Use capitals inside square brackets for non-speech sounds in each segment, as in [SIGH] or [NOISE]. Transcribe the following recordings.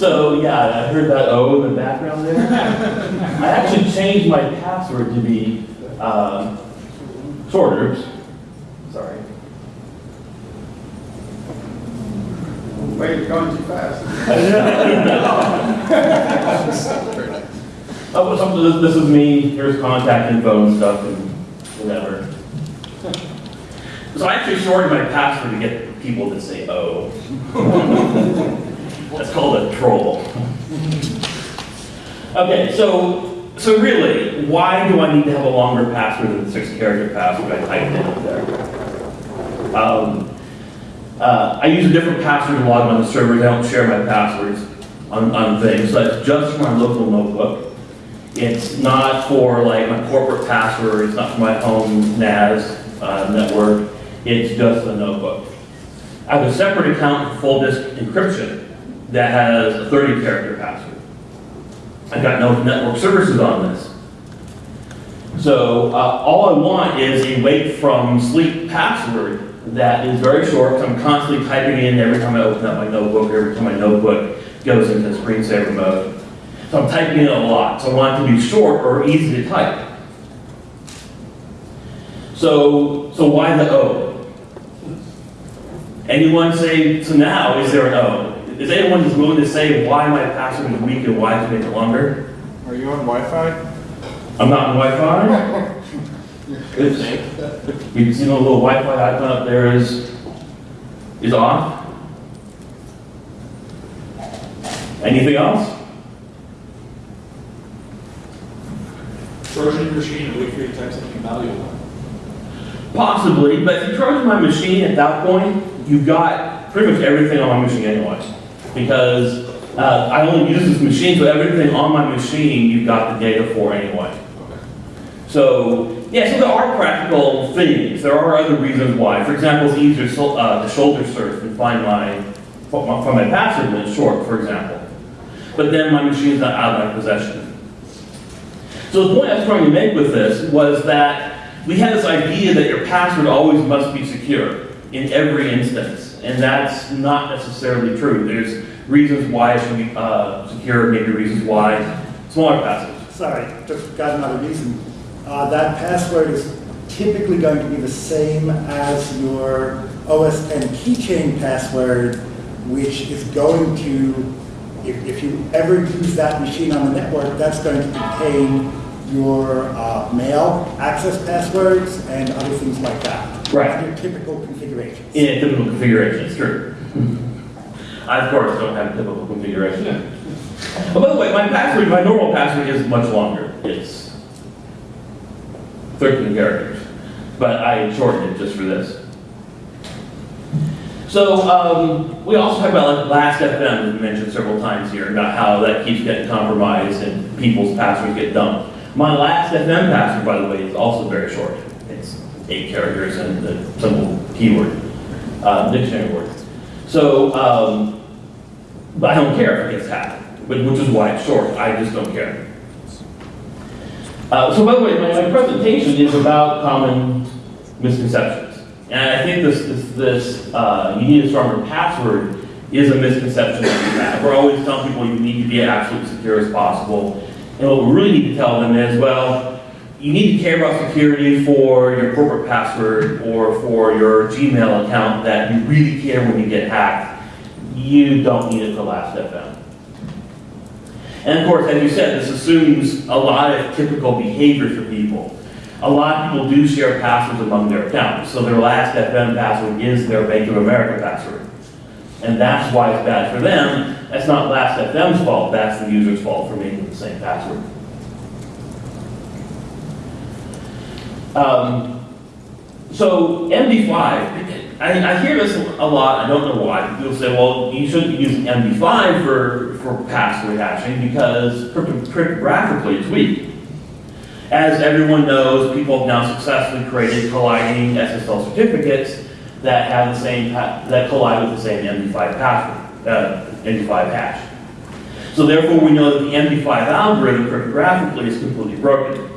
So yeah, I heard that O in the background there. I actually changed my password to be um, shorter. Sorry. Wait, you're going too fast. [LAUGHS] Oh, this, this is me. Here's contact info and stuff and whatever. So I actually shortened my password to get people to say O. Oh. [LAUGHS] That's called a troll. Okay, so so really, why do I need to have a longer password than the six-character password I typed in up there? Um, uh, I use a different password to log on the servers. I don't share my passwords on, on things. So that's just for my local notebook. It's not for like my corporate password. It's not for my home NAS uh, network. It's just a notebook. I have a separate account for full disk encryption that has a 30 character password. I've got no network services on this. So uh, all I want is a wake from sleep password that is very short. 'cause I'm constantly typing in every time I open up my notebook, every time my notebook goes into screensaver mode. So I'm typing in a lot. So I want it to be short or easy to type. So, so why the O? Anyone say, so now, is there an O? Is anyone just willing to say why my password is weak and why to make it longer? Are you on Wi-Fi? I'm not on Wi-Fi. [LAUGHS] It's, you can see the little Wi-Fi icon up there is, is off. Anything else? Trojan machine and wait for you to type something valuable. Possibly, but if you Trojan my machine at that point, you've got pretty much everything on my machine anyway. Because uh, I only use this machine, so everything on my machine, you've got the data for anyway. So, yeah, so there are practical things. There are other reasons why. For example, it's easier so- uh, to shoulder search and find my, find my password when it's short, for example. But then my machine's not out of my possession. So the point I was trying to make with this was that we had this idea that your password always must be secure in every instance. And that's not necessarily true. There's reasons why it should be uh, secure, maybe reasons why smaller passwords. Sorry, just got another reason. Uh, that password is typically going to be the same as your OS 10 keychain password, which is going to, if, if you ever use that machine on the network, that's going to contain your uh, mail access passwords and other things like that. Right. Your typical configurations. A typical configuration, it's true. I, of course, don't have a typical configuration. Oh, by the way, my password, my normal password is much longer. It's 13 characters, but I shortened it just for this. So, um, we also talked about like Last FM, mentioned several times here, about how that keeps getting compromised and people's passwords get dumped. My Last FM password, by the way, is also very short. It's eight characters and a simple keyword, uh, dictionary word. So, um, but I don't care if it gets hacked, which is why it's short. I just don't care. Uh, so by the way, my, my presentation is about common misconceptions. And I think this, this, this uh, you need a stronger password is a misconception that we have. We're always telling people you need to be as absolutely secure as possible. And what we really need to tell them is, well, you need to care about security for your corporate password or for your Gmail account that you really care when you get hacked. You don't need it for Last.fm. And of course, as you said, this assumes a lot of typical behavior for people. A lot of people do share passwords among their accounts, so their Last.fm password is their Bank of America password. And that's why it's bad for them. That's not Last FM's fault, that's the user's fault for making the same password. Um, so MD5, I, I hear this a lot, I don't know why. People say, well, you shouldn't be using MD5 for, for password hashing because crypto- cryptographically it's weak. As everyone knows, people have now successfully created colliding SSL certificates that have the same, that collide with the same MD5 password, uh, MD5 hash. So therefore, we know that the MD5 algorithm cryptographically is completely broken.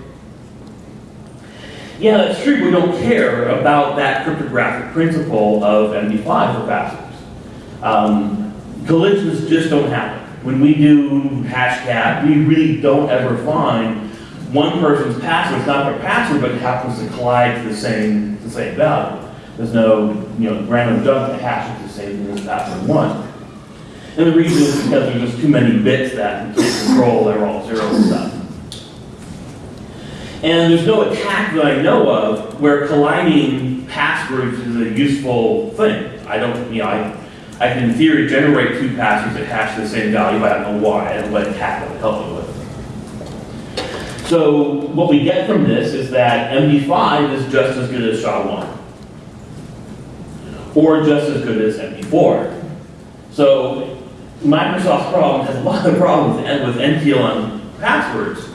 Yeah, that's true. We don't care about that cryptographic principle of MD5 for passwords. Um, collisions just don't happen. When we do Hashcat, we really don't ever find one person's password, it's not their password, but it happens to collide to the same, the same value. There's no, you know, random jump to hash it the same as password one. And the reason is because there's just too many bits that we can't control, they're all zero and stuff. And there's no attack that I know of where colliding passwords is a useful thing. I don't, you know, I, I can in theory generate two passwords that hash the same value, but I don't know why, and what attack would help me with. So what we get from this is that MD5 is just as good as SHA-1. Or just as good as MD4. So Microsoft's problem has a lot of problems with with NTLM passwords,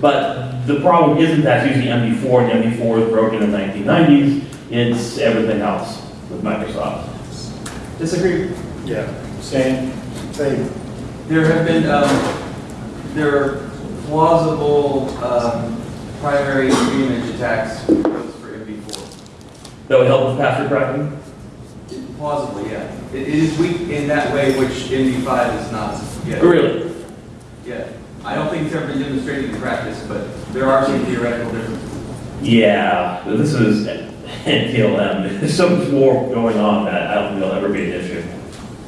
but the problem isn't that it's using MD4 and MD4 was broken in the 1990s, it's everything else with Microsoft. Disagree. Yeah. Same, same. There have been, um, there are plausible, um, primary image attacks for MD4. That would help with password cracking? Plausibly, yeah. It, it is weak in that way, which MD5 is not yet. Really? Yeah. I don't think it's ever been demonstrated in practice, but there are some theoretical differences. Yeah, this is NTLM, there's so much more going on that I don't think it'll ever be an issue.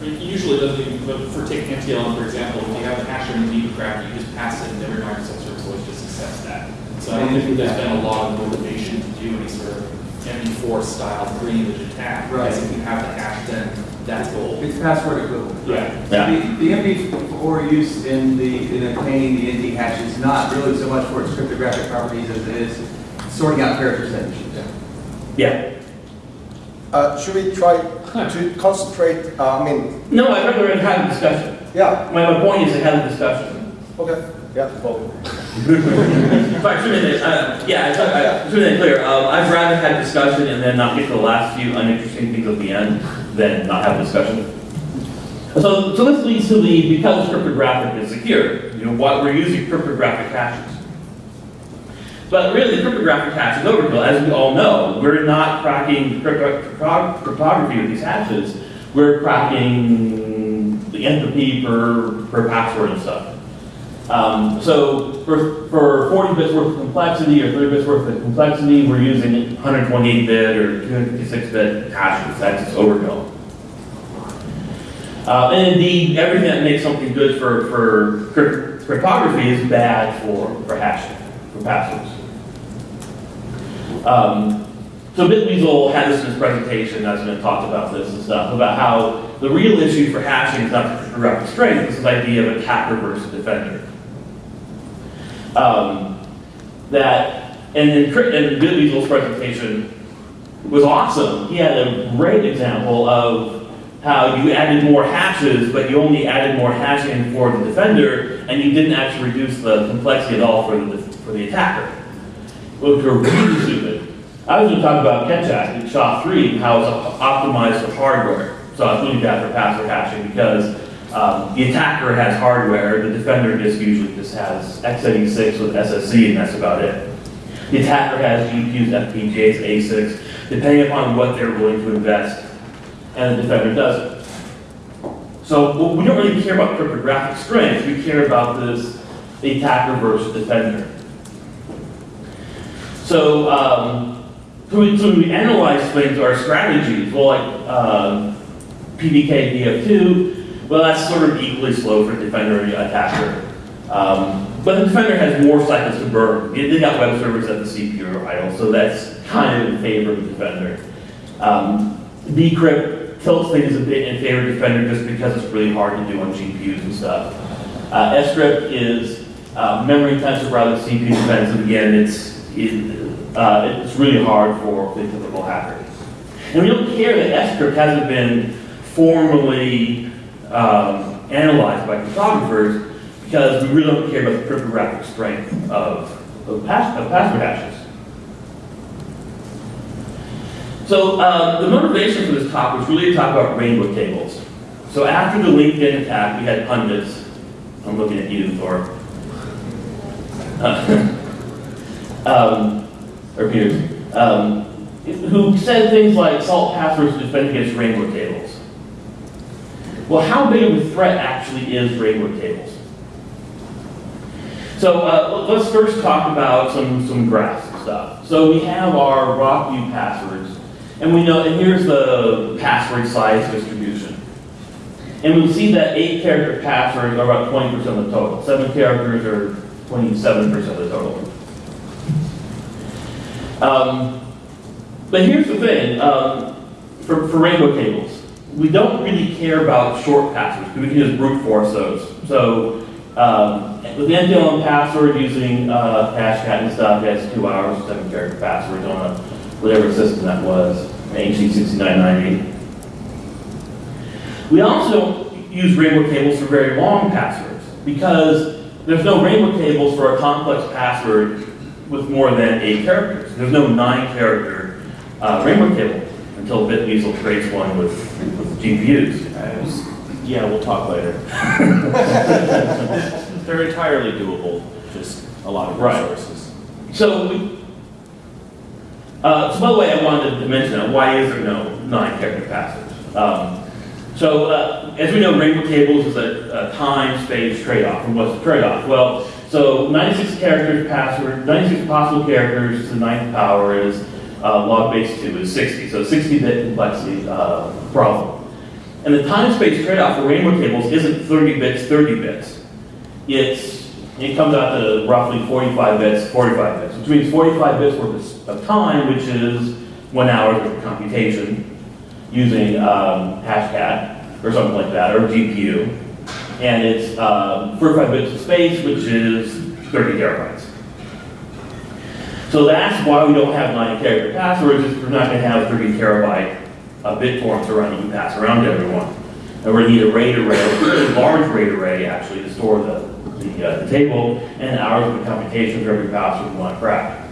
I mean, Usually, doesn't even, but for taking NTLM, for example, if you have a hasher and you need to crack you just pass it and every Microsoft service always just accepts that. So I don't think there's been a lot of motivation to do any sort of MD4 style pre-image attack. Right. Because if you have the hash, then that's gold. It's password equivalent. Yeah. Yeah. The, the MD4 use in the, in obtaining the ND hash is not really so much for its cryptographic properties as it is sorting out character sentences. Yeah. Uh, Should we try to concentrate, uh, I mean, No, I'd rather have a discussion. yeah, My, my point is to have a discussion. okay, yeah, well, Have been, uh, yeah, I, I, should have been clear. Um, I'd rather have discussion and then not get to the last few uninteresting things at the end than not have a discussion. So, so this leads to the, because cryptographic is secure, you know, what, we're using cryptographic hashes. But really, the cryptographic hash is overkill, as we all know. We're not cracking crypto- crypto- cryptography with these hashes. We're cracking the entropy per, per password and stuff. Um, so for, for 40 bits worth of complexity or 30 bits worth of complexity, we're using 128 bit or 256 bit hashes. That's just overkill. Uh, and indeed, everything that makes something good for, for crypt- cryptography is bad for, for hashing, for passwords. Um, so Bitweasel had this in his presentation, I was going to talk about this and stuff, about how the real issue for hashing is not cryptographic strength, it's this idea of attacker versus defender. Um, that, and then, and Bitweasel's presentation was awesome. He had a great example of how you added more hashes, but you only added more hashing for the defender, and you didn't actually reduce the complexity at all for the, for the attacker. Which were really stupid. I was going to talk about Ketchak in SHA-3, how it's optimized for hardware. So it's really bad for password hashing because um, the attacker has hardware, the defender just usually just has x86 with SSC, and that's about it. The attacker has GPUs, FPGAs, ASICs, depending upon what they're willing to invest, and the defender doesn't. So well, we don't really care about cryptographic strength, we care about this the attacker versus defender. So, um, so we, so we analyze things, our strategies, well, like um, PDK DF2, well, that's sort of equally slow for defender and attacker. Um, but the defender has more cycles to burn. They got web servers that the CPU idle, so that's kind of in favor of the defender. Um, Decrypt tilts things a bit in favor of defender just because it's really hard to do on GPUs and stuff. Uh, is uh, memory intensive rather than CPU intensive. Again, it's it, uh, it's really hard for the typical hacker. And we don't care that SCrypt hasn't been formally um, analyzed by cryptographers because we really don't care about the cryptographic strength of, of, of password hashes. So uh, the motivation for this talk was really to talk about rainbow tables. So after the LinkedIn attack, we had pundits. I'm looking at you, Thor. Uh, [LAUGHS] um, or Piers, um, who said things like salt passwords to defend against rainbow tables. Well, how big of a threat actually is rainbow tables? So uh, let- let's first talk about some, some graphs and stuff. So we have our Rockview passwords, and we know, and here's the password size distribution. And we see that eight character passwords are about 20% of the total. Seven characters are 27% of the total. Um, but here's the thing, um, for, for rainbow tables, we don't really care about short passwords, because we can just brute force those. So, um, with the NTLM password using, uh, Hashcat and stuff, that's two hours, seven character passwords on a, whatever system that was, HC sixty-nine ninety. We also don't use rainbow tables for very long passwords, because there's no rainbow tables for a complex password with more than eight characters. There's no nine character, uh, rainbow table until BitWeasel creates one with, with GPUs. Yeah, we'll talk later. [LAUGHS] They're entirely doable, just a lot of Right. resources. So, we, uh, so by the way, I wanted to mention that, why is there no nine character passwords? Um, so, uh, as we know, rainbow tables is a, a time, space trade-off, and what's the trade-off? Well, so 96 characters password, 96 possible characters to the ninth power is, uh, log base two is 60, so 60-bit complexity, uh, problem. And the time, space trade-off for rainbow tables isn't 30 bits, 30 bits. It's, it comes out to roughly 45 bits, 45 bits, which means 45 bits worth of time, which is one hour of computation using um, Hashcat or something like that, or GPU. And it's um, 45 bits of space, which is 30 terabytes. So that's why we don't have nine character passwords, is we're not gonna have 30 terabyte uh, bit forms to run, you pass around to everyone. And we're gonna need a RAID array, a really large RAID array actually, to store the, the, uh, the table, and hours of computation for every password we want to crack.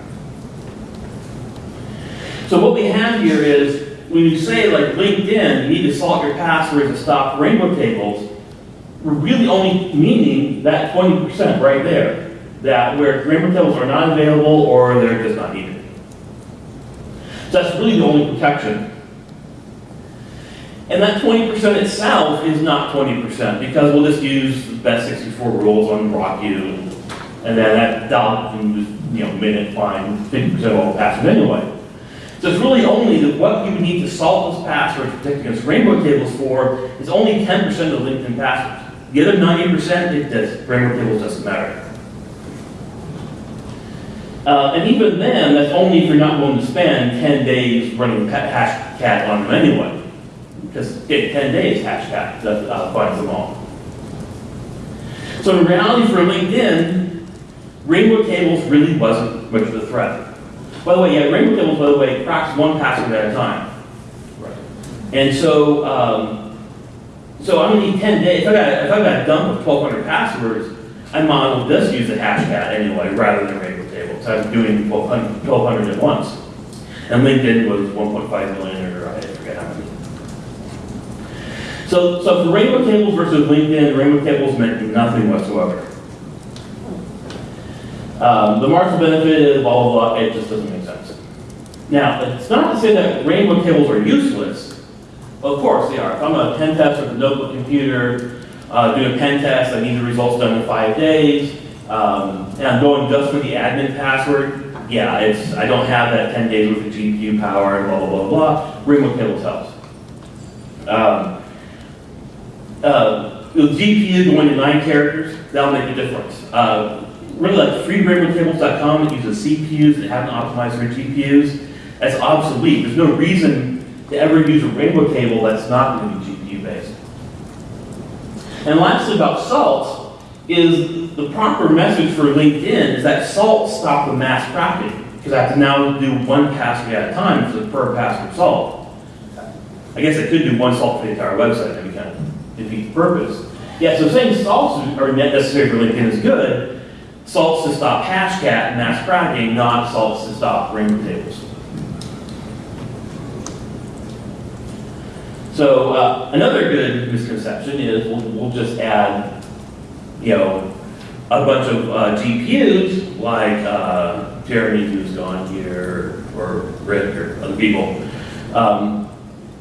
So what we have here is, when you say like LinkedIn, you need to salt your passwords to stop rainbow tables, we're really only meaning that 20% right there, that where rainbow tables are not available or they're just not needed. So that's really the only protection. And that 20% itself is not 20% because we'll just use the best 64 rules on RockU and then that that'll, you know, minute fine 50% of all the passwords anyway. So it's really only that what you would need to solve those passwords, protect against rainbow tables for, is only 10% of LinkedIn passwords. The other 90%, it does, rainbow tables doesn't matter. Uh, and even then, that's only if you're not willing to spend 10 days running Hashcat on them anyway. Because in 10 days, Hashcat uh, finds them all. So in reality for LinkedIn, rainbow tables really wasn't much of a threat. By the way, yeah, rainbow tables, by the way, cracks one password at a time. And so, um, so I'm gonna need 10 days. If I got, if I got done with 1,200 passwords, I well just use the Hashcat anyway, rather than rainbow tables. So I'm doing 1,200 1,200 at once. And LinkedIn was 1.5 million, or I forget how many. So, so for rainbow tables versus LinkedIn, rainbow tables meant nothing whatsoever. Um, the marginal benefit is blah, blah, blah, it just doesn't make sense. Now, it's not to say that rainbow tables are useless. Of course they are. If I'm a pen tester with a notebook computer, uh, doing a pen test, I need the results done in five days, um, and I'm going just for the admin password, yeah, it's, I don't have that 10 days worth of GPU power and blah, blah, blah, blah. Rainbow tables helps. Um, uh, with GPU going to nine characters, that'll make a difference. Uh, really like freerainbowtables.com that uses CPUs that haven't optimized for GPUs, that's obsolete. There's no reason to ever use a rainbow table that's not going to be GPU. And lastly about salt is the proper message for LinkedIn is that salt stop the mass cracking because I have to now do one password at a time for the per password salt. I guess I could do one salt for the entire website, and kind of defeat the purpose. Yeah, so saying salts are necessary for LinkedIn is good. Salts to stop hashcat and mass cracking, not salts to stop rainbow tables. So uh, another good misconception is we'll, we'll just add, you know, a bunch of uh, GPUs like uh, Jeremy who's gone here or Rick or other people. Um,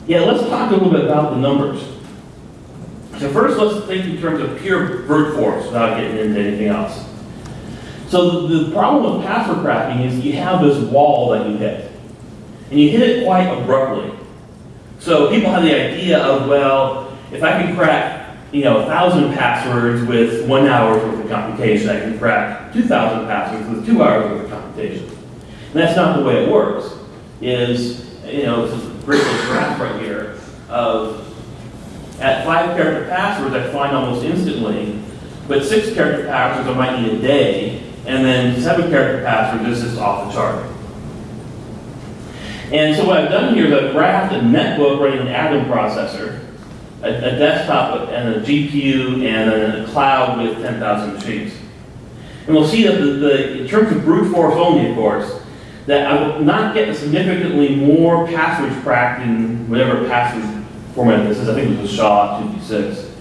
yeah, let's talk a little bit about the numbers. So first, let's think in terms of pure brute force without getting into anything else. So the, the problem with password cracking is you have this wall that you hit. And you hit it quite abruptly. So people have the idea of, well, if I can crack, you know, a thousand passwords with one hour's worth of computation, I can crack two thousand passwords with two hours worth of computation. And that's not the way it works. Is, you know, this is a great graph right here of at five character passwords, I find almost instantly, but six character passwords, I might need a day, and then seven character passwords, this is off the chart. And so what I've done here is I've graphed a netbook running an Atom processor, a, a desktop and a GPU, and then a cloud with 10,000 machines. And we'll see that the, the, in terms of brute force only, of course, that I will not get significantly more passwords cracked in whatever password format this is. I think it was a SHA 256.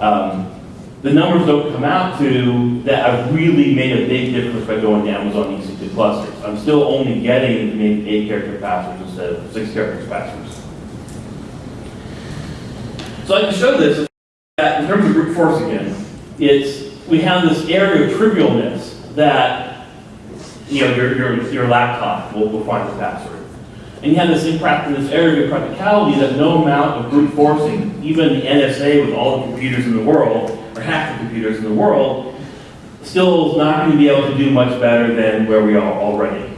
Um, the numbers don't come out to that I've really made a big difference by going to Amazon EC2 clusters. I'm still only getting maybe eight character passwords instead of six character passwords. So I can show this that in terms of brute force again, it's we have this area of trivialness that you know your your, your laptop will, will find the password. And you have this impractical, this area of practicality that no amount of brute forcing, even the NSA with all the computers in the world, or half the computers in the world, still not going to be able to do much better than where we are already.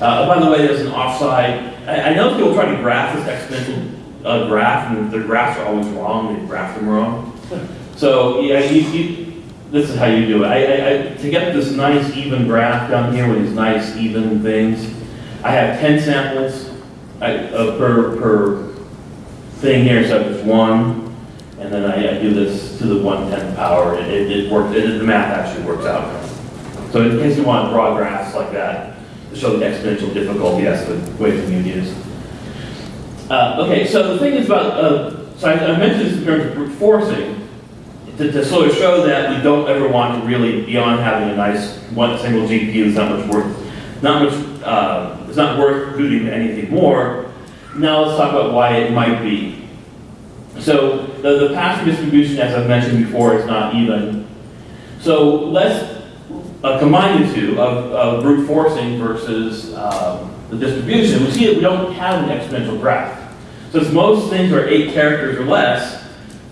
Uh, by the way, there's an offside. I, I know people try to graph this exponential uh, graph, and the graphs are always wrong. They graph them wrong. So yeah, you, you, this is how you do it. I, I, I, to get this nice even graph down here with these nice even things, I have 10 samples I, uh, per, per thing here, so it's one, and then I, I do this to the one-tenth power. It, it, it works, it, the math actually works out. So in case you want broad graphs like that, to show the exponential difficulty, that's the way community is. Uh, okay, so the thing is about, uh, so I, I mentioned this in terms of brute forcing, to, to sort of show that we don't ever want to really, beyond having a nice one single GPU, it's not much worth, not much, uh, it's not worth booting anything more. Now let's talk about why it might be. So the, the password distribution, as I've mentioned before, is not even. So let's uh, combine the two of, of brute forcing versus um, the distribution. We see that we don't have an exponential graph. So as most things are eight characters or less,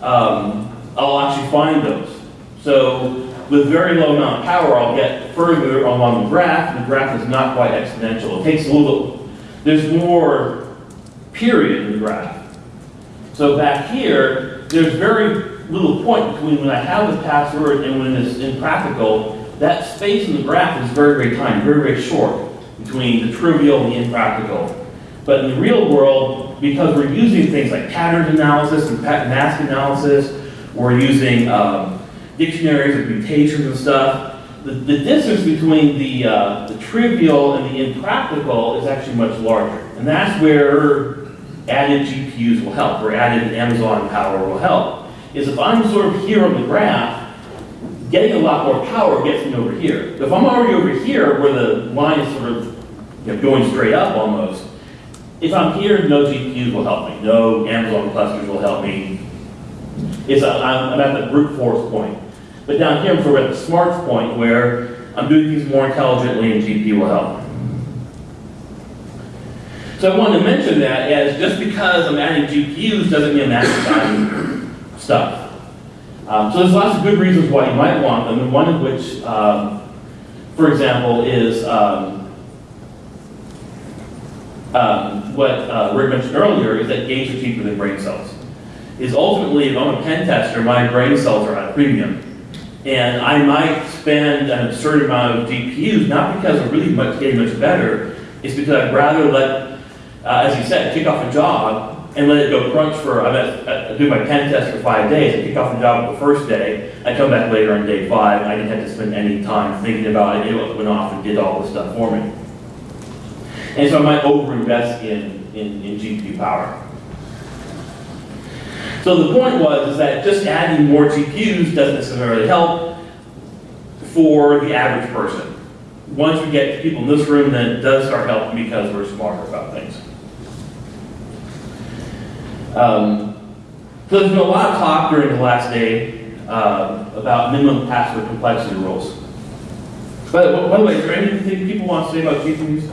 um, I'll actually find those. So with very low amount of power, I'll get further along the graph. The graph is not quite exponential. It takes a little, there's more period in the graph. So back here, there's very little point between when I have the password and when it's impractical. That space in the graph is very, very tiny, very, very short between the trivial and the impractical. But in the real world, because we're using things like pattern analysis and mask analysis, we're using um, dictionaries of mutations and stuff, the, the distance between the, uh, the trivial and the impractical is actually much larger. And that's where added GPUs will help, or added Amazon power will help. Is if I'm sort of here on the graph, getting a lot more power gets me over here. If I'm already over here, where the line is sort of you know, going straight up almost, if I'm here, no GPUs will help me. No Amazon clusters will help me. It's a, I'm, I'm at the brute force point. But down here, I'm sort of at the smarts point where I'm doing things more intelligently and GPU will help. So I wanted to mention that as just because I'm adding GPUs doesn't mean I'm adding stuff. Um, so there's lots of good reasons why you might want them, and one of which, um, for example, is um, um, what uh, Rick mentioned earlier, is that gates are cheaper than brain cells. Is ultimately, if I'm a pen tester, my brain cells are at a premium. And I might spend an absurd amount of GPUs, not because I'm really much, getting much better, it's because I'd rather let, uh, as you said, kick off a job and let it go crunch for, I, met, I do my pen test for five days, I kick off the job the first day, I come back later on day five, I didn't have to spend any time thinking about it, it went off and did all the stuff for me. And so I might overinvest in, in, in GPU power. So the point was is that just adding more GPUs doesn't necessarily help for the average person. Once we get people in this room, then it does start helping because we're smarter about things. Um, so there's been a lot of talk during the last day uh, about minimum password complexity rules. But by the way, is there anything people want to say about GPUs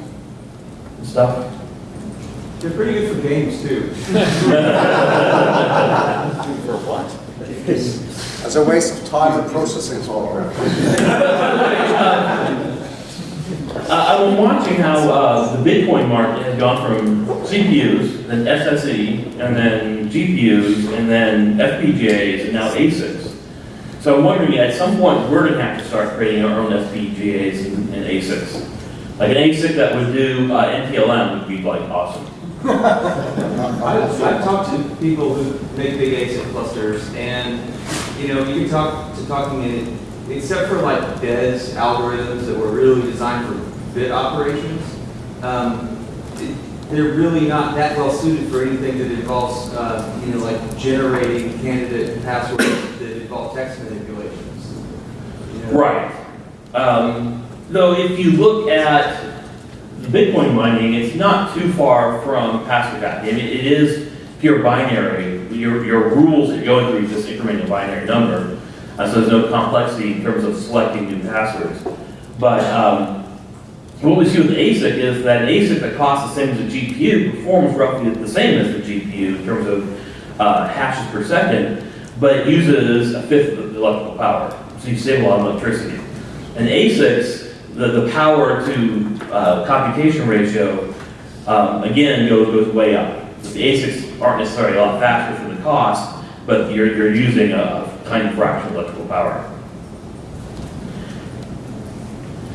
and stuff? They're pretty good for games too. For what? As a waste of time and processing power. [LAUGHS] I've been watching how uh, the Bitcoin market has gone from CPUs, then SSE, and then GPUs, and then FPGAs, and now ASICs. So I'm wondering, at some point, we're going to have to start creating our own FPGAs and, and ASICs. Like an ASIC that would do uh, NTLM would be like awesome. [LAUGHS] I've, I've talked to people who make big ASIC clusters, and, you know, you can talk to talking in, except for like DES algorithms that were really designed for bit operations, um, it- they're really not that well suited for anything that involves, uh, you know, like generating candidate passwords that involve text manipulations. you know? Right. Um, though if you look at Bitcoin mining, it's not too far from password hacking. Mean, it is pure binary. Your, your rules that going through just increment a binary number. Uh, so there's no complexity in terms of selecting new passwords. But um, what we see with ASIC is that ASIC that costs the same as a GPU performs roughly the same as the GPU in terms of uh, hashes per second, but it uses a fifth of the electrical power. So you save a lot of electricity. And ASICs, the, the power to uh, computation ratio, um, again, goes, goes way up. The ASICs aren't necessarily a lot faster for the cost, but you're, you're using a tiny fraction of electrical power.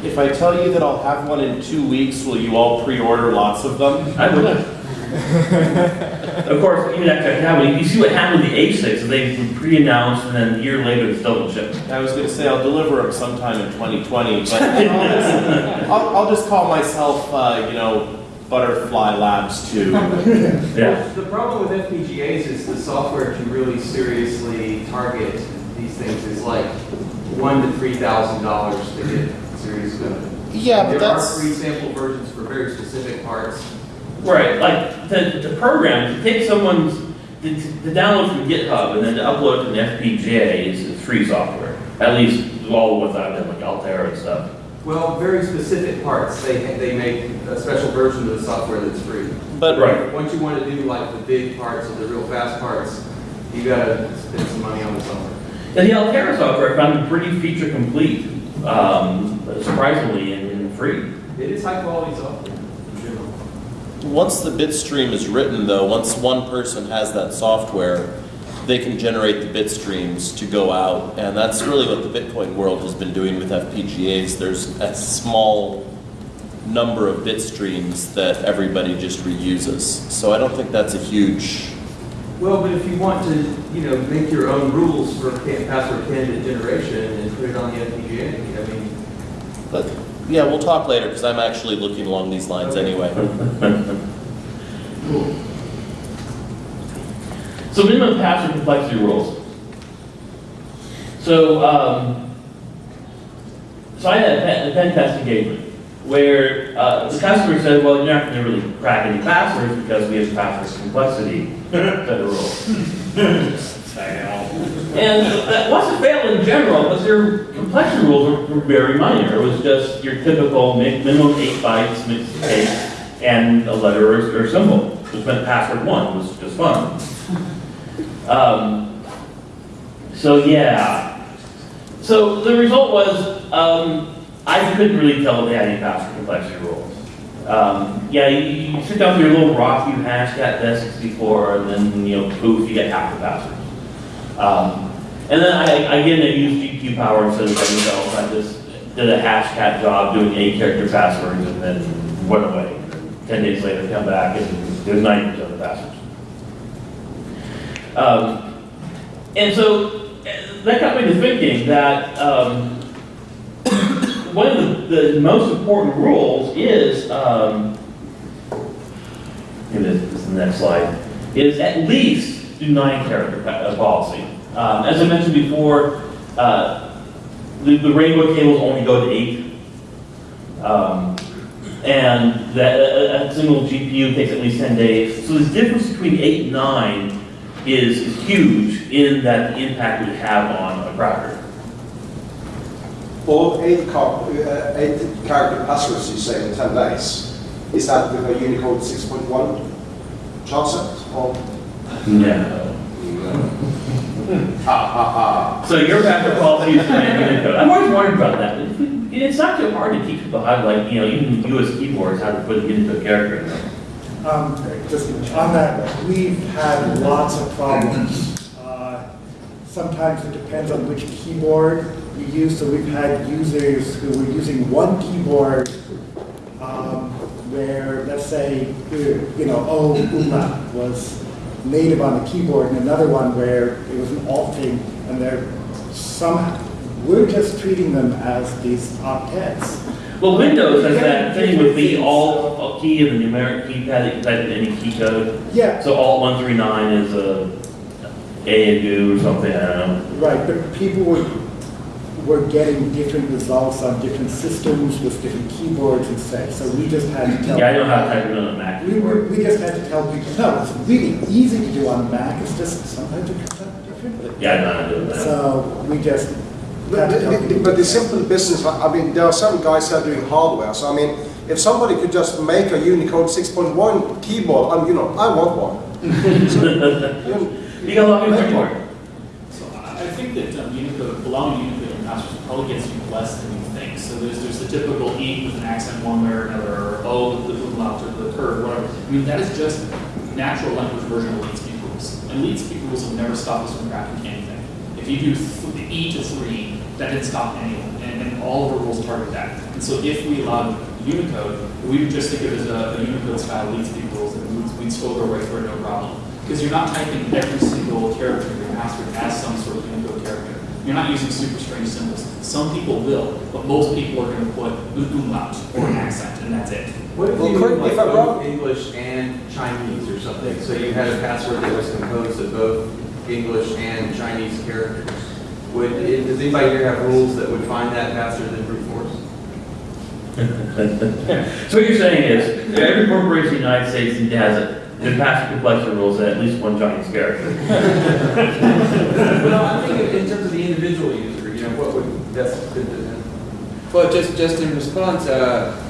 If I tell you that I'll have one in two weeks, will you all pre-order lots of them? I would. [LAUGHS] of course, even after that happened, you see what happened with the A6, they were pre-announced and then a year later it's still in ship. I was gonna say I'll deliver them sometime in 2020, [LAUGHS] but I'll just, I'll, I'll just call myself, uh, you know, Butterfly Labs 2. [LAUGHS] Yeah. The problem with FPGAs is the software to really seriously target these things is like one to three thousand dollars to get serious benefit. Yeah, but There are that's- free sample versions for very specific parts. Right, like the, the program, to take someone's, to, to download from GitHub and then to upload to an FPGA is, is free software. At least all the ones I've done, like Altair and stuff. Well, very specific parts, they, they make a special version of the software that's free. But Right. Once you want to do like the big parts or the real fast parts, you gotta spend some money on the software. And the Altair software I found pretty feature complete, um, surprisingly, and, and free. It is high quality software once the bit stream is written, though, once one person has that software, they can generate the bit streams to go out, and that's really what the Bitcoin world has been doing with FPGAs. There's a small number of bit streams that everybody just reuses. So I don't think that's a huge. Well, but if you want to, you know, make your own rules for ca- password candidate generation and put it on the FPGA, I mean, But yeah, we'll talk later because I'm actually looking along these lines anyway. cool. [LAUGHS] So minimum password complexity rules. So, um, so I had a pen, a pen test engagement where uh, the customer said, well, you're not going to really crack any passwords because we have password complexity set of rules. And that wasn't fail in general, but their complexity rules were, were very minor. It was just your typical minimum eight bytes, mixed case, and a letter or, or symbol, which meant password one was just fun. Um, so yeah. So the result was um, I couldn't really tell if they had any password complexity rules. Um, yeah, you, you sit down with your little rock, you hash cat desk 64, and then you know poof, you get half the passwords. Um, and then I again I used GPU power instead of everything else. I just did a hash cat job doing eight character passwords and then went away. Ten days later, come back and there's 90% of the passwords. Um, and so uh, that got me to thinking that um, one of the, the most important rules is, um, this is the next slide, is at least do nine character uh, policy. Um, as I mentioned before, uh, the, the rainbow tables only go to eight. Um, and that, a, a- single GPU takes at least 10 days. So the difference between eight and nine is is huge in that the impact we have on a cracker. All eight car, uh, eight character passwords you say in 10 days, is that with a Unicode 6.1 chipset? Or, No. ha ha ha. So your password policy is in Unicode. I'm always wondering about that. It's not too hard to teach people how to like, you know, even US keyboards, how to put a Unicode character in there. Um, Just on that, we've had lots of problems. Uh, Sometimes it depends on which keyboard you use, so we've had users who were using one keyboard um, where, let's say, you know, O umlaut was native on the keyboard, and another one where it was an alt thing, and they're some, we're just treating them as these octets. Well, Windows has that thing with the alt key and the numeric keypad that you can type in any key code. Yeah, So alt 139 is a A and goo or something, I don't know. Right, but people were, were getting different results on different systems with different keyboards and such, so we just had to tell. Yeah, I know how to type it on a Mac We, we keyboard. we just had to tell people, no, it's really easy to do on Mac, it's just sometimes it comes out differently. Yeah, I know how to do that. So we just But had to the- the- but the simple business, I mean, there are some guys that are doing hardware, so I mean, if somebody could just make a Unicode 6.1 keyboard, I'm, you know, I want one. [LAUGHS] So, you know, You got a lot of keyboard. So I I think that um, Unicode, allowing Unicode in passwords probably gets you less than you think. So there's, there's the typical E with an accent one way or another, or O with the umlaut or the curve, whatever. I mean, that is just natural language version of lead speak rules. And lead speak rules will never stop us from cracking anything. If you do the E to three, that didn't stop anyone, and, and all of our rules target that. And so if we allowed Unicode, we would just think of it as a, a Unicode style lead speak rules, and we'd, we'd stroke our way through it, no problem. Because you're not typing every single character in your password as some sort of Unicode. You're not using super strange symbols. Some people will, but most people are going to put an umlaut or an accent, and that's it. What if Well, you correct did me like if I'm both wrong. English and Chinese or something? So you had a password that was composed of both English and Chinese characters. Would, does anybody here have rules that would find that faster than brute force? [LAUGHS] So what you're saying is, every corporation in the United States has a, the password complexity rules at least one Chinese character. But no, I think in terms of the individual user, you know, what would best fit them? Well, just, just in response, uh,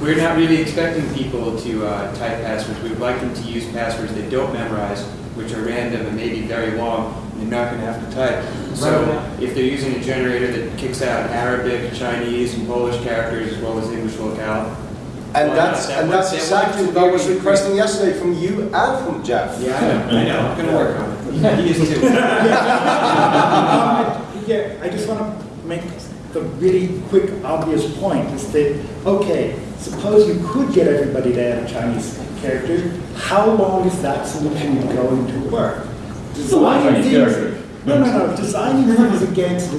we're not really expecting people to uh, type passwords. We would like them to use passwords they don't memorize, which are random and maybe very long, and they're not going to have to type. So Right. if they're using a generator that kicks out Arabic, Chinese, and Polish characters, as well as English locale. And Well, that's, that and that's exactly what I was really- requesting yesterday from you and from Jeff. Yeah, I know, I know, I'm going to work on it. He is too. [LAUGHS] Um, Yeah, I just want to make the really quick, obvious point, is that, okay, suppose you could get everybody to add a Chinese character, how long is that solution going to work? It's a of Designing things- characters. No, no, no, designing things against,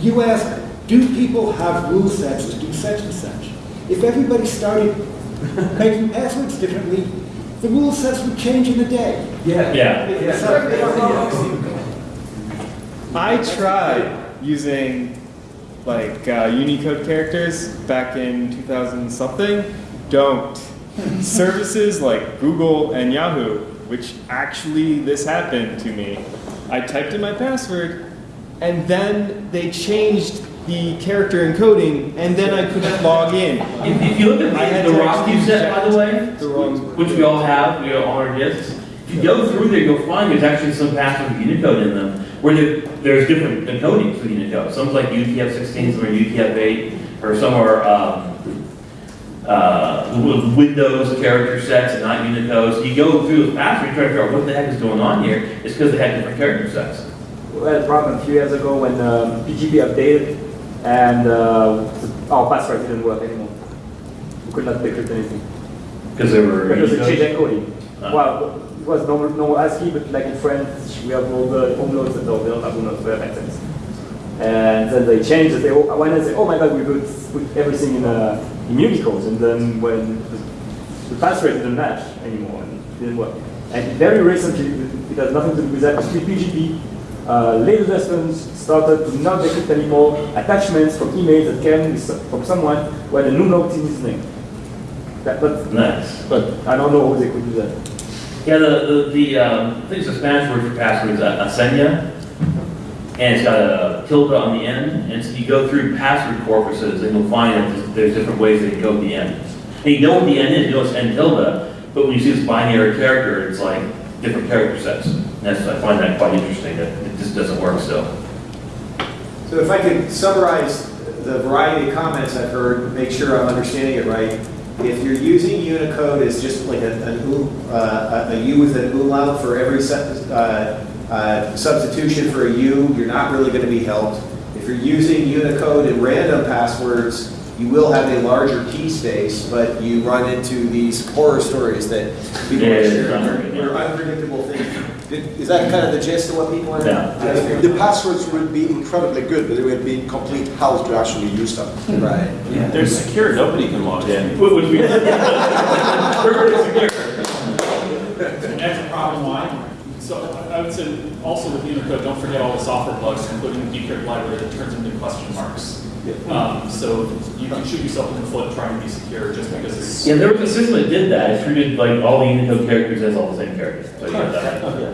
you ask, do people have rule sets to do such and such? If everybody started [LAUGHS] making passwords differently, the rule sets would change in a day. Yeah. Yeah. So- I tried using like uh, Unicode characters back in 2000 something. Don't. [LAUGHS] Services like Google and Yahoo, which actually this happened to me. I typed in my password, and then they changed the character encoding, and then I couldn't log in. If, if you look I at the, the to Rocky set, by the way, The wrong. which we all have, we all on our discs, if you go through there, you'll find there's actually some passwords with Unicode in them, where there, there's different encodings for Unicode. Some's like UTF-16, some are UTF-8, or some are, um, uh, Windows character sets and not Unicode. So you go through those passwords, try to figure out what the heck is going on here. It's because they had different character sets. We had a problem a few years ago when um, PGP updated and uh, our password didn't work anymore. We could not decrypt anything. Because they were. Because it changed Unicode. encoding. Ah. Well, it was normal, normal ASCII, but like in French, we have all the umlauts and all, they don't have umlauts, we have accents. And then they changed it. They, when I say, oh my god, we could put everything in, uh, in Unicode, and then when the, the password didn't match anymore, and it didn't work. And very recently, it has nothing to do with that, with PGP, uh, later lessons started to not decrypt anymore attachments from emails that came from someone had an umlaut in his name. That, but, Nice. but I don't know how they could do that. Yeah, the, the, the, um, I think it's a Spanish word for password is a, a. And it's got a tilde on the end, and so you go through password corpuses, and you'll find that there's- different ways they at the end. And you know what the end is, you know it's end tilde, but when you see this binary character, it's like different character sets. That's, I find that quite interesting, that it just doesn't work still. So if I could summarize the variety of comments I've heard, make sure I'm understanding it right. If you're using Unicode as just like a, an U, uh, a a U with an umlaut for every uh, uh, substitution for a U, you're not really going to be helped. If you're using Unicode and random passwords, you will have a larger key space, but you run into these horror stories that people Yeah, are it's sharing, not very good. or unpredictable things. Is that kind of the gist of what people are? Yeah. The passwords would be incredibly good, but it would be complete hell to actually use them. Right. They're secure, nobody can log in. Which would be. [LAUGHS] Perfectly secure. That's a problem why. So I would say also with Unicode, don't forget all the software plugs, including the decrypt library that turns into question marks. Um, so you can shoot yourself in the foot trying to be secure just because it's. Yeah, there was a system that did that, it treated like all the Unicode characters as all the same characters. So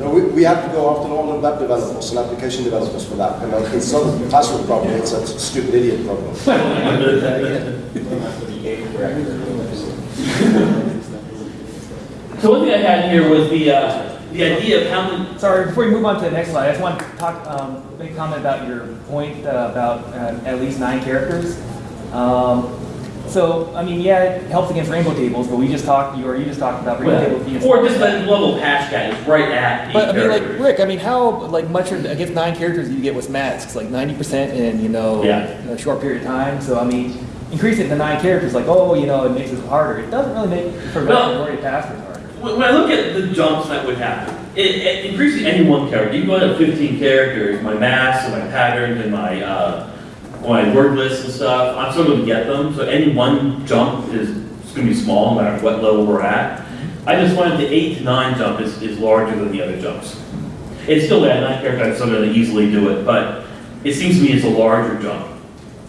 No, we, we have to go after all the web developers and application developers for that. And it's not a password problem, it's a stupid idiot problem. So one thing I had here was the, uh, the idea of how many, Sorry, before you move on to the next slide, I just want to talk, um, make a comment about your point uh, about uh, at least nine characters. Um, so, I mean, yeah, it helps against rainbow tables, but we just talked, you or you just talked about rainbow tables being. or just that level of guy is right at eight But I mean, like. Rick, I mean, how like much are- against nine characters do you get with masks? Like ninety percent in you know Yeah. a short period of time. So I mean, increase it to nine characters, like oh, you know, it makes it harder. It doesn't really make for No. majority of passwords harder. When when I look at the jumps that would happen, it, it increasing any one character, you go to 15 characters, my masks and my patterns and my, uh, my word lists and stuff, I'm still gonna get them, so any one jump is, it's gonna be small, no matter what level we're at. I just wanted the eight to nine jump is, is larger than the other jumps. It's still that nine character, I'm still gonna easily do it, but it seems to me it's a larger jump.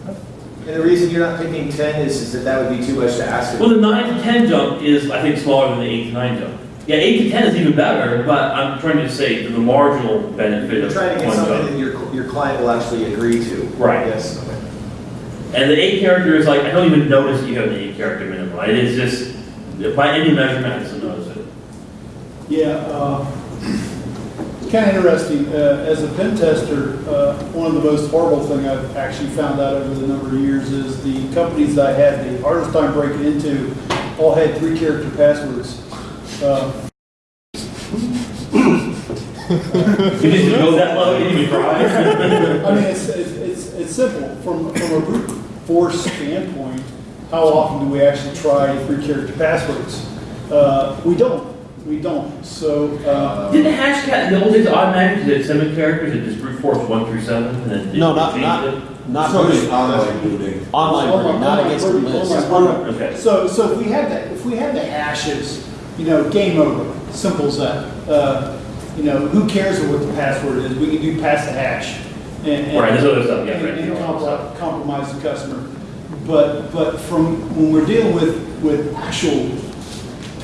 And the reason you're not picking 10 is, is that that would be too much to ask. Well, the nine to 10 jump is, I think, smaller than the eight to nine jump. Yeah, eight to 10 is even better, but I'm trying to say the marginal benefit You're of trying to get one something jump. that your, your client will actually agree to. Right. Yes. And the eight character is like, I don't even notice you have the eight character minimum. It is just, by any measurement, I just notice it. Yeah, uh, kind of interesting. Uh, As a pen tester, uh, one of the most horrible thing I've actually found out over the number of years is the companies that I had the hardest time breaking into all had three character passwords. Uh, You didn't go that low, you didn't even try. I mean, it's, it's, it's, it's simple. From, from a brute force standpoint, how often do we actually try three character passwords? Uh, we don't. We don't. So, uh, Did the Hashcat the old days automatically did seven characters and just brute force one through seven and then? No, not, not, it? not So- booting. Online booting. Online booting, not against the list. Okay. So, so if we had that, if we had the hashes, you know, game over, simple as that. Uh, you know, who cares what the password is? We can do pass the hash. and- and- Right, there's other stuff, yeah, and- right, And compromise the customer. But, but from, when we're dealing with, with actual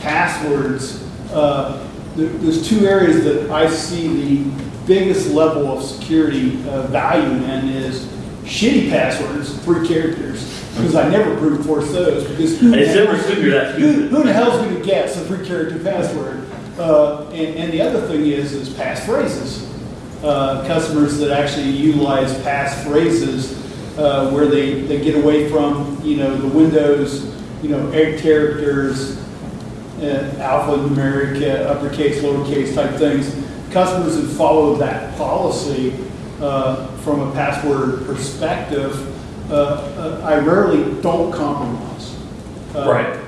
passwords, uh, there, there's two areas that I see the biggest level of security uh, value in is shitty passwords, three characters, because I never brute force those, because who? I just never assumed you're Who, who the hell's gonna guess a three character password? Uh, and, and the other thing is, is passphrases. Uh, customers that actually utilize passphrases, uh, where they, they get away from, you know, the Windows, you know, eight characters, uh, alphanumeric, uh, uppercase, lowercase type things. Customers that follow that policy uh, from a password perspective, uh, uh, I rarely don't compromise. Uh, Right.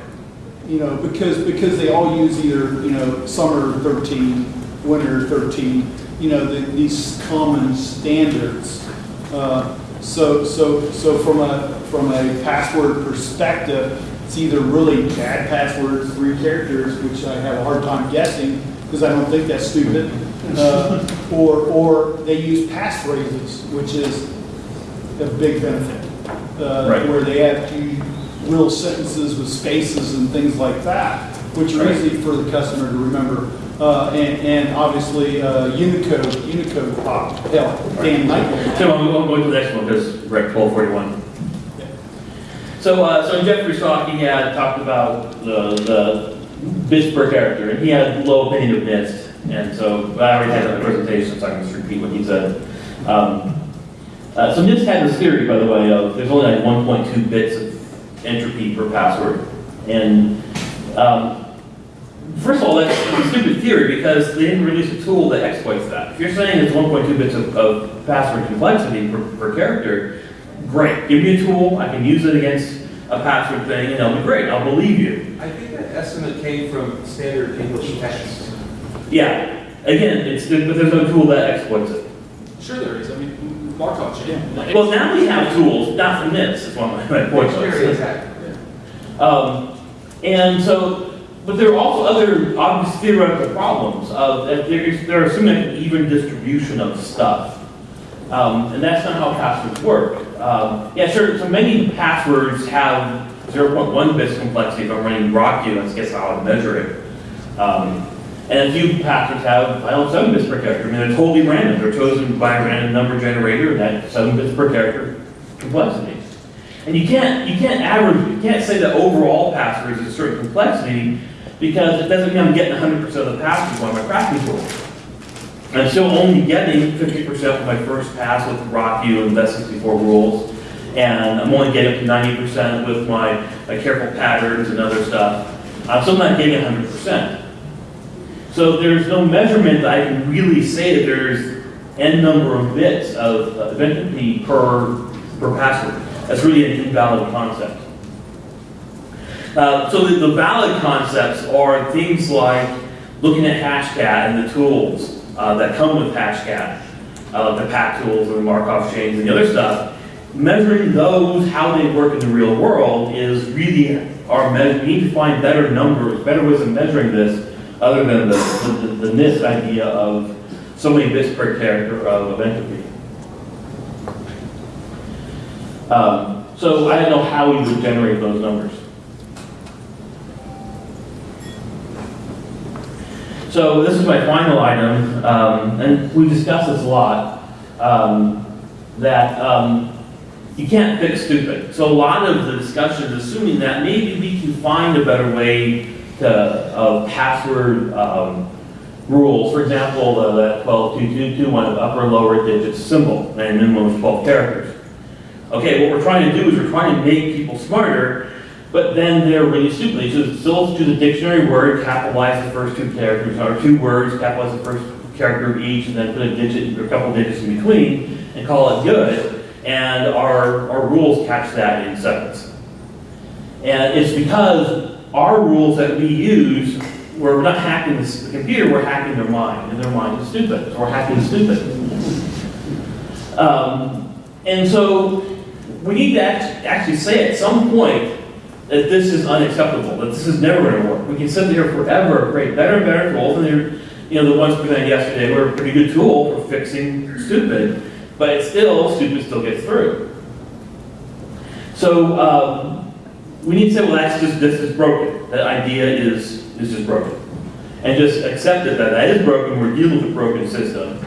You know, because, because they all use either, you know, summer 13, winter 13, you know, the- these common standards. Uh, So, so, so from a, from a password perspective, it's either really bad passwords, three characters, which I have a hard time guessing, because I don't think that's stupid, uh, or, or they use passphrases, which is a big benefit. uh, Right. Where they have to little sentences with spaces and things like that, which are easy for the customer to remember. Uh, and, and obviously, uh, Unicode, Unicode pop, hell, Dan Nightmare. So I'm going to the next one because we're at twelve forty-one. So, uh, so in Jeffrey's talk, he had talked about the, the bits per character, and he had low opinion of NIST. And so, I already had that presentation, so I can just repeat what he said. Um, uh, so NIST had this theory, by the way, of there's only like one point two bits of entropy per password. And, um, First of all, that's a stupid theory because they didn't release a tool that exploits that. If you're saying it's 1.2 bits of, of password complexity per, per character, great. Give me a tool, I can use it against a password thing, and it'll be great. I'll believe you. I think that estimate came from standard English text. Yeah. Again, it's but there's no tool that exploits it. Sure there is, I mean, Markov chain. Well, now we have tools, not from this. Is one of my my points. Dictionary attack. Um, and so, but there are also other obvious theoretical problems of that there is, there are some even distribution of stuff. Um, and that's not how passwords work. Um, yeah, sure, so many passwords have 0.1 bits complexity if I'm running RockYou, let's guess how I measure it. Um, and a few passwords have, I 7 bits per character. I mean, they're totally random. They're chosen by a random number generator, and that's 7 bits per character complexity. And you can't, you can't average, you can't say that overall passwords is a certain complexity because it doesn't mean I'm getting 100% of the passwords on my cracking tool. I'm still only getting 50% of my first pass with RockYou and Best64 rules, and I'm only getting up to 90% with my, my careful patterns and other stuff. I'm still not getting 100%. So there's no measurement that I can really say that there's n number of bits of entropy per, per password. That's really an invalid concept. Uh, so the, the valid concepts are things like looking at Hashcat and the tools uh, that come with Hashcat, uh, the pack tools and the Markov chains and the other stuff. Measuring those, how they work in the real world, is really our. We need to find better numbers, better ways of measuring this, other than the, the, the NIST idea of so many bits per character of, of entropy. Um, so I don't know how we would generate those numbers. So this is my final item, um, and we discussed this a lot, um, that um, you can't fix stupid. So a lot of the discussion is assuming that maybe we can find a better way to, of password um, rules. For example, uh, that 12222 one of upper lower digits symbol, and minimum is 12 characters. Okay, what we're trying to do is we're trying to make people smarter, but then they're really stupid. They just still to the dictionary word, capitalize the first two characters, or two words, capitalize the first character of each, and then put a digit or a couple digits in between, and call it good. And our, our rules catch that in seconds. And it's because our rules that we use, we're not hacking the computer, we're hacking their mind, and their mind is stupid. We're hacking stupid. Um, and so we need to actually say at some point that this is unacceptable, that this is never going to work. We can sit there forever, create better and better tools, and they're, you know, the ones presented yesterday were a pretty good tool for fixing stupid, but it's still, stupid still gets through. So um, we need to say, well, that's just, this is broken. That idea is, is just broken. And just accept it that that is broken, we're dealing with a broken system.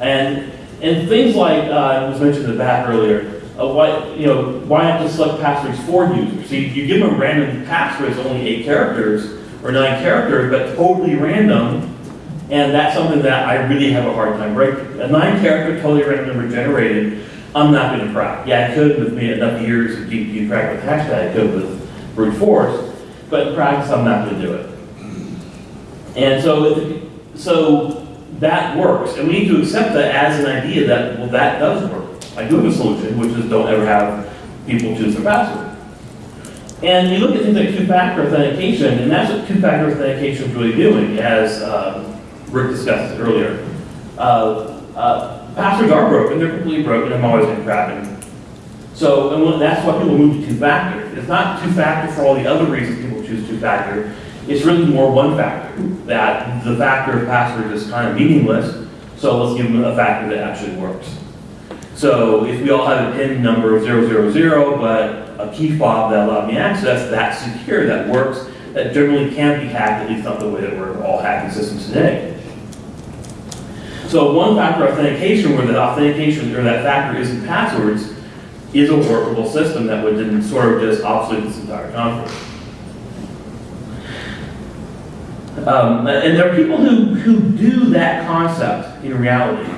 And, and things like, uh, was mentioned in the back earlier, uh, why, you know, why not just select passwords for users? So you, you give them a random password, it's only eight characters or nine characters, but totally random. And that's something that I really have a hard time breaking. A nine character totally random number generated, I'm not going to crack. Yeah, I could with me enough years of keep you crack with Hashcat, I could with brute force, but in practice, I'm not going to do it. And so, so that works, and we need to accept that as an idea that, well, that does work. I do have a solution, which is don't ever have people choose their password. And you look at things like two-factor authentication, and that's what two-factor authentication is really doing, as um, Rick discussed earlier. Uh, uh, passwords are broken, they're completely broken, I'm always going to crack them. So, and that's why people move to two-factor. It's not two-factor for all the other reasons people choose two-factor. It's really more one-factor, that the factor of passwords is kind of meaningless, so let's give them a factor that actually works. So if we all have a PIN number of 000, but a key fob that allowed me access, that's secure, that works, that generally can't be hacked, at least not the way that we're all hacking systems today. So one-factor authentication, where that authentication or that factor isn't passwords, is a workable system that would then sort of just obsolete this entire conference. Um, and there are people who, who do that concept in reality.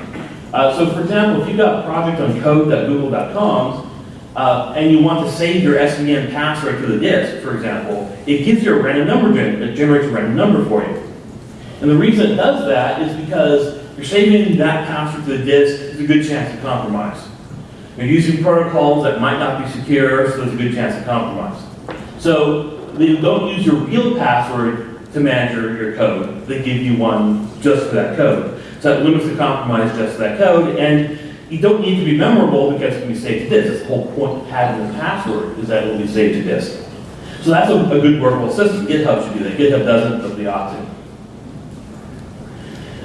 Uh, so for example, if you've got a project on code.google.com, uh, and you want to save your SVN password to the disk, for example, it gives you a random number, gen- it generates a random number for you. And the reason it does that is because you're saving that password to the disk, there's a good chance of compromise. You're using protocols that might not be secure, so there's a good chance of compromise. So don't use your real password to manage your, code. They give you one just for that code. So that limits the compromise just for that code, and you don't need to be memorable because it can be saved to disk. That's the whole point of having the password, is that it will be saved to disk. So that's a, a good workable system. GitHub should do that. GitHub doesn't, but the to.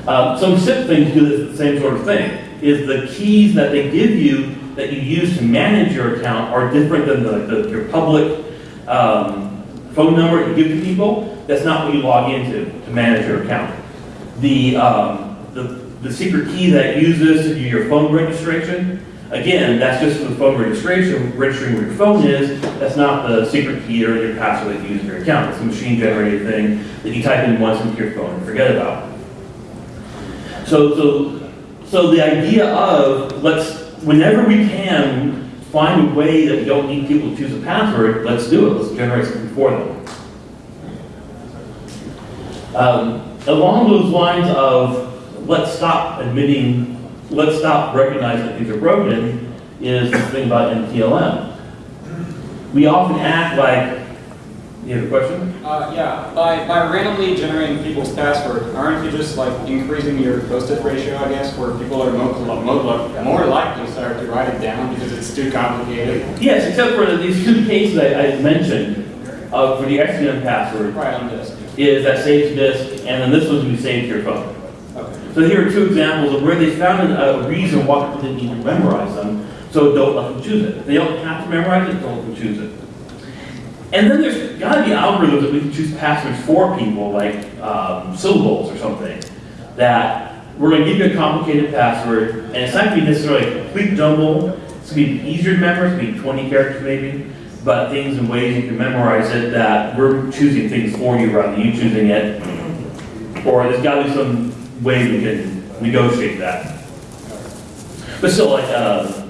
Um, some SIP things do the same sort of thing, is the keys that they give you that you use to manage your account are different than the, the, your public um, phone number you give to people. That's not what you log into to manage your account. The, um, the, the secret key that uses to do your phone registration, again, that's just for the phone registration, registering where your phone is. That's not the secret key or your password that you use in your account. It's a machine generated thing that you type in once into your phone and forget about. So, so, so the idea of let's, whenever we can, find a way that we don't need people to choose a password, let's do it. Let's generate something for them. Um, along those lines of let's stop admitting, let's stop recognizing that things are broken, is the thing about NTLM. We often act like, you have a question? Uh, yeah, by, by randomly generating people's password, aren't you just like increasing your post-it ratio, I guess, where people are more, more, more likely to start to write it down because it's too complicated? Yes, except for these two cases I, I mentioned, uh, for the XDM password. Right on disk. Is that saves to disk, and then this one's gonna be saved to your phone. Okay. So here are two examples of where they found a reason why people didn't need to memorize them, so don't let them choose it. If they don't have to memorize it, don't let them choose it. And then there's gotta be algorithms that we can choose passwords for people, like um, syllables or something, that we're gonna give you a complicated password, and it's not gonna be necessarily a complete jumble, it's gonna be easier to memorize, it's gonna be 20 characters maybe, but things and ways you can memorize it that we're choosing things for you rather than you choosing it. Or there's gotta be some way we can negotiate that. But still, like, uh,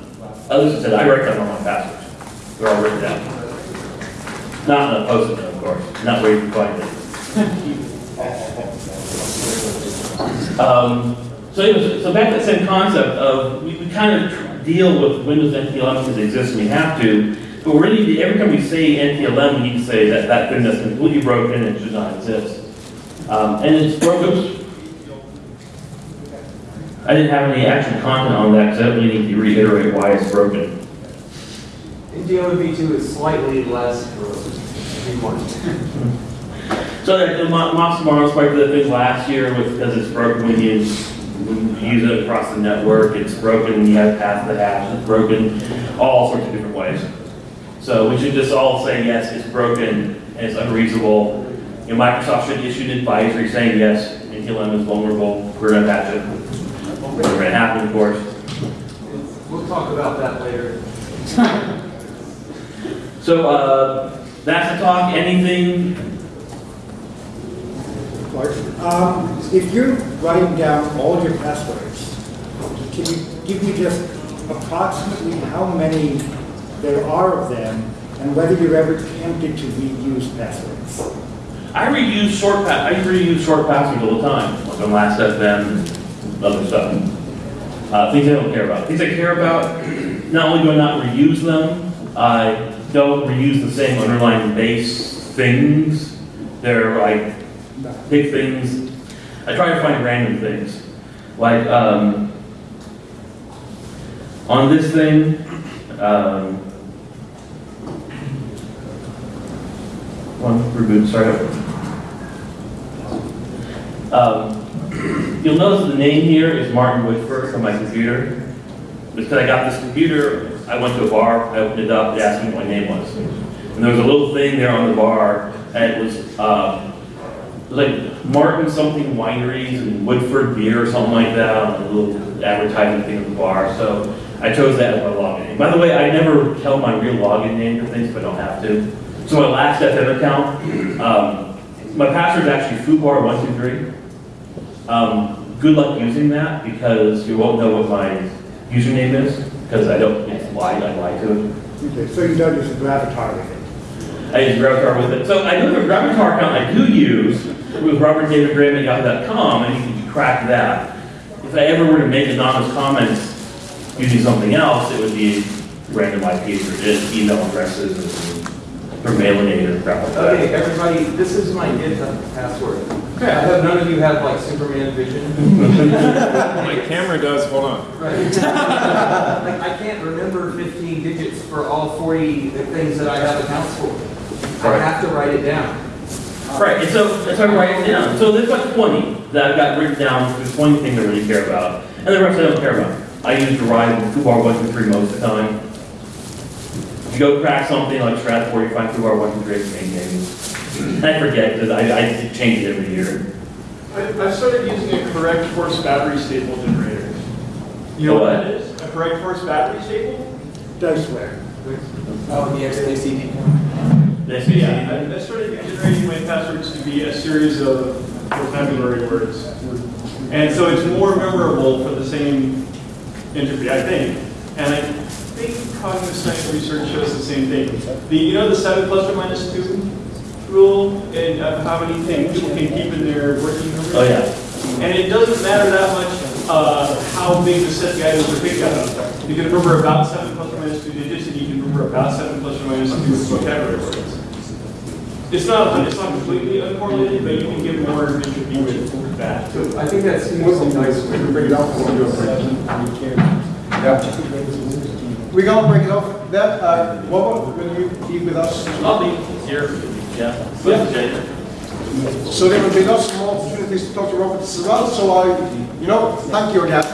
others have said, I write down all my passwords. They're all written down. Not in a note, of course, not where you find it. Um, so anyways, so back to that same concept of, we, we kind of deal with Windows NTLM because it exists and we have to, but really, every time we say NTLM, we need to say that that thing is completely broken and should not exist. Um, and it's broken. I didn't have any actual content on that because I don't really need to reiterate why it's broken. NTLM v2 is slightly less verbose if you want. So that the Mo- Moxie Marlinspike that thing last year with, because it's broken when you, when you use it across the network, it's broken when you have pass the hash, it's broken all sorts of different ways. So we should just all say, yes, it's broken and it's unreasonable. You know, Microsoft should issue an advisory saying, yes, NTLM is vulnerable, we're gonna patch it. It's gonna happen, of course. We'll talk about that later. So, uh, that's the talk, anything, Um, if you're writing down all your passwords, can you give me just approximately how many there are of them and whether you're ever tempted to reuse passwords? I reuse short pa- I reuse short passwords all the time, like on Last.fm and other stuff. Uh, things I don't care about. Things I care about, [CLEARS THROAT] not only do I not reuse them, I don't reuse the same underlying base things. They're like big things. I try to find random things. Like, um, on this thing, um, one reboot, over. Um, you'll notice the name here is Martin Whitford from my computer. because I got this computer, I went to a bar, I opened it up, it asked me what my name was. And there was a little thing there on the bar, and it was, uh, like Martin something wineries and Woodford beer or something like that, on a little advertising thing at the bar, so I chose that as my login name. By the way, I never tell my real login name to things if I don't have to. So my Last.fm account, um, my password is actually foobar123. Um, good luck using that because you won't know what my username is because I don't, it's lied, I lied to it. Okay, so you don't use a Gravatar with it? I use Gravatar with it. So I do have a Gravatar account I do use with Robert David Graham at yahoo.com and you can crack that. If I ever were to make anonymous comments using something else, it would be random IP addresses, email addresses, or mailing or crap like that. Okay, everybody, this is my GitHub password. I hope none of you have like Superman vision. My camera does, hold on. Right. Like, I can't remember 15 digits for all 40 things that I have accounts for. I have to write it down. Right, and so, and so I write it down. So there's like 20 that I've got written down, there's 20 things I really care about, and the rest I don't care about. I use Verizon, Fubar 123 most of the time. If you go crack something like Stratfor, you find Fubar 123 it's main name. And I forget, because I, I change it every year. I, I started using a correct horse battery staple generator. You know what that is? A correct horse battery staple? Diceware. Oh, the XKCD. This Yeah, I, I started generating my passwords to be a series of vocabulary words. And so it's more memorable for the same entropy, I think. And I think cognitive science research shows the same thing. The, you know the seven plus or minus two rule and uh, how many things people can keep in their working memory? oh yeah. And it doesn't matter that much uh, how big the set the items are picked up. You can remember about seven plus or minus two digits, and you can remember about seven plus or minus two vocabulary words. It's not, it's not completely uncorrelated, but you can get more entropy with that. So I think that's nice. Bring it up. We're gonna break it off. That, uh, Robert, will you be with us? I'll be here, yeah. Yeah. So there will be lots more opportunities to talk to Robert as well, so I, you know, thank you again.